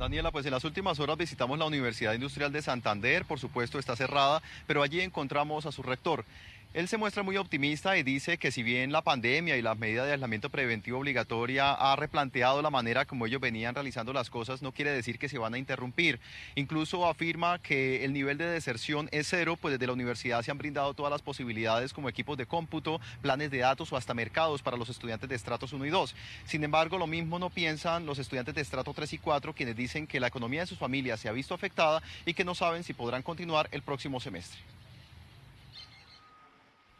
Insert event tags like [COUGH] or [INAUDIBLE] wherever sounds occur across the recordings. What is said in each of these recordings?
Daniela, pues en las últimas horas visitamos la Universidad Industrial de Santander, por supuesto está cerrada, pero allí encontramos a su rector. Él se muestra muy optimista y dice que si bien la pandemia y la medida de aislamiento preventivo obligatoria ha replanteado la manera como ellos venían realizando las cosas, no quiere decir que se van a interrumpir. Incluso afirma que el nivel de deserción es cero, pues desde la universidad se han brindado todas las posibilidades como equipos de cómputo, planes de datos o hasta mercados para los estudiantes de estratos 1 y 2. Sin embargo, lo mismo no piensan los estudiantes de estrato 3 y 4, quienes dicen que la economía de sus familias se ha visto afectada y que no saben si podrán continuar el próximo semestre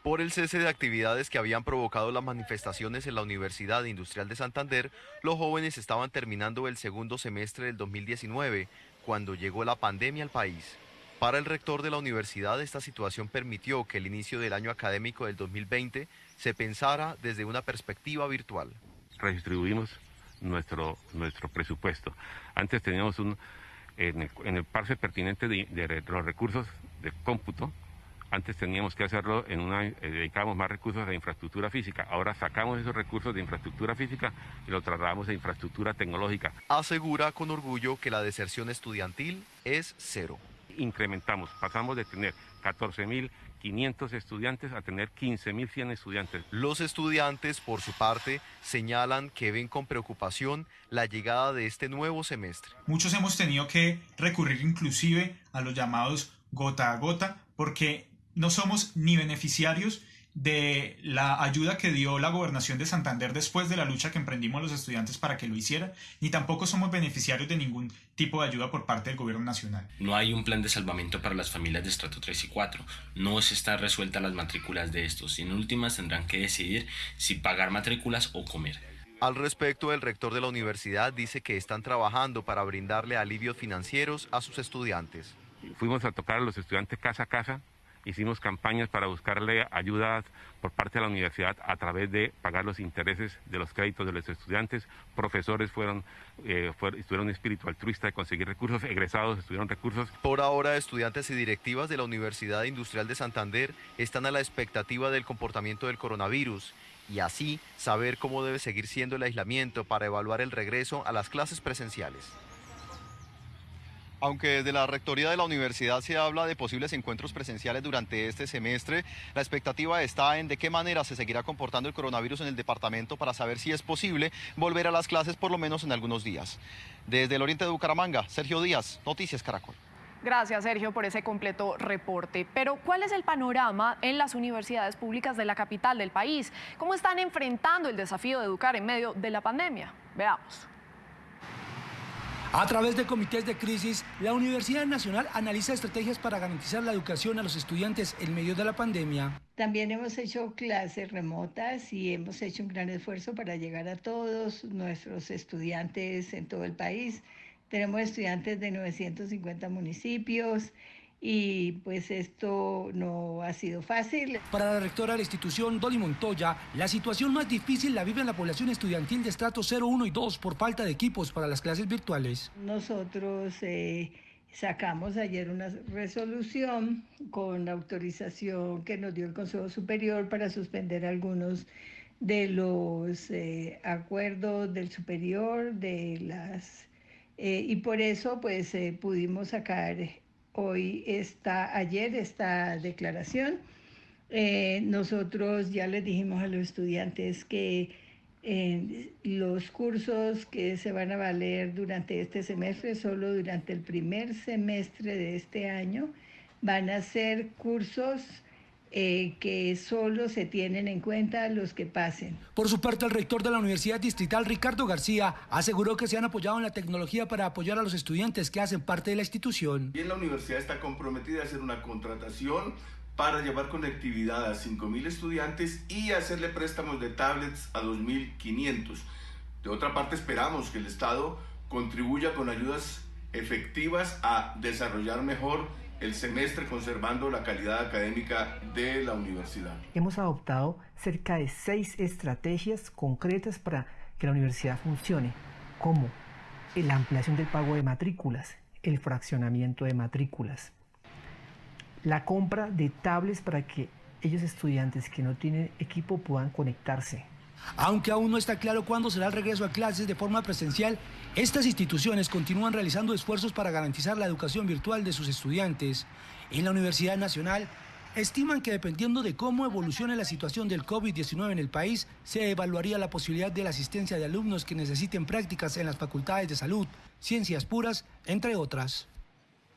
por el cese de actividades que habían provocado las manifestaciones en la Universidad Industrial de Santander, los jóvenes estaban terminando el segundo semestre del 2019, cuando llegó la pandemia al país. Para el rector de la universidad, esta situación permitió que el inicio del año académico del 2020 se pensara desde una perspectiva virtual. Redistribuimos nuestro, nuestro presupuesto. Antes teníamos un, en el, en parse pertinente de los recursos de cómputo, antes teníamos que hacerlo en una, eh, dedicábamos más recursos a infraestructura física. Ahora sacamos esos recursos de infraestructura física y los trasladamos a infraestructura tecnológica. Asegura con orgullo que la deserción estudiantil es cero. Incrementamos, pasamos de tener 14.500 estudiantes a tener 15.100 estudiantes. Los estudiantes, por su parte, señalan que ven con preocupación la llegada de este nuevo semestre. Muchos hemos tenido que recurrir inclusive a los llamados gota a gota porque no somos ni beneficiarios de la ayuda que dio la gobernación de Santander después de la lucha que emprendimos los estudiantes para que lo hiciera, ni tampoco somos beneficiarios de ningún tipo de ayuda por parte del gobierno nacional. No hay un plan de salvamento para las familias de estrato 3 y 4. No se está resuelta las matrículas de estos y en últimas tendrán que decidir si pagar matrículas o comer. Al respecto, el rector de la universidad dice que están trabajando para brindarle alivios financieros a sus estudiantes. Fuimos a tocar a los estudiantes casa a casa hicimos campañas para buscarle ayudas por parte de la universidad a través de pagar los intereses de los créditos de los estudiantes. Profesores fueron, eh, estuvieron un espíritu altruista de conseguir recursos, [LAUGHS] egresados estuvieron recursos. Por ahora, estudiantes y directivas de la Universidad Industrial de Santander están a la expectativa del comportamiento del coronavirus y así saber cómo debe seguir siendo el aislamiento para evaluar el regreso a las clases presenciales. Aunque desde la rectoría de la universidad se habla de posibles encuentros presenciales durante este semestre, la expectativa está en de qué manera se seguirá comportando el coronavirus en el departamento para saber si es posible volver a las clases por lo menos en algunos días. Desde el oriente de Bucaramanga, Sergio Díaz, Noticias Caracol. Gracias, Sergio, por ese completo reporte. Pero, ¿cuál es el panorama en las universidades públicas de la capital del país? ¿Cómo están enfrentando el desafío de educar en medio de la pandemia? Veamos. A través de comités de crisis, la Universidad Nacional analiza estrategias para garantizar la educación a los estudiantes en medio de la pandemia. También hemos hecho clases remotas y hemos hecho un gran esfuerzo para llegar a todos nuestros estudiantes en todo el país. Tenemos estudiantes de 950 municipios y pues esto no ha sido fácil. Para la rectora de la institución, Dolly Montoya, la situación más difícil la vive en la población estudiantil de estrato 0, 1 y 2 por falta de equipos para las clases virtuales. Nosotros eh, sacamos ayer una resolución con autorización que nos dio el Consejo Superior para suspender algunos de los eh, acuerdos del superior, de las... Eh, y por eso pues pudimos sacar hoy está, ayer esta declaración. Eh, nosotros ya les dijimos a los estudiantes que eh, los cursos que se van a valer durante este semestre, solo durante el primer semestre de este año, van a ser cursos eh, que solo se tienen en cuenta los que pasen. Por su parte, el rector de la Universidad Distrital, Ricardo García, aseguró que se han apoyado en la tecnología para apoyar a los estudiantes que hacen parte de la institución. Bien, la universidad está comprometida a hacer una contratación para llevar conectividad a 5.000 estudiantes y hacerle préstamos de tablets a 2.500. De otra parte, esperamos que el Estado contribuya con ayudas efectivas a desarrollar mejor el semestre conservando la calidad académica de la universidad. Hemos adoptado cerca de seis estrategias concretas para que la universidad funcione, como la ampliación del pago de matrículas, el fraccionamiento de matrículas, la compra de tablets para que ellos estudiantes que no tienen equipo puedan conectarse, Aunque aún no está claro cuándo será el regreso a clases de forma presencial, estas instituciones continúan realizando esfuerzos para garantizar la educación virtual de sus estudiantes. En la Universidad Nacional estiman que dependiendo de cómo evolucione la situación del COVID-19 en el país, se evaluaría la posibilidad de la asistencia de alumnos que necesiten prácticas en las facultades de salud, ciencias puras, entre otras.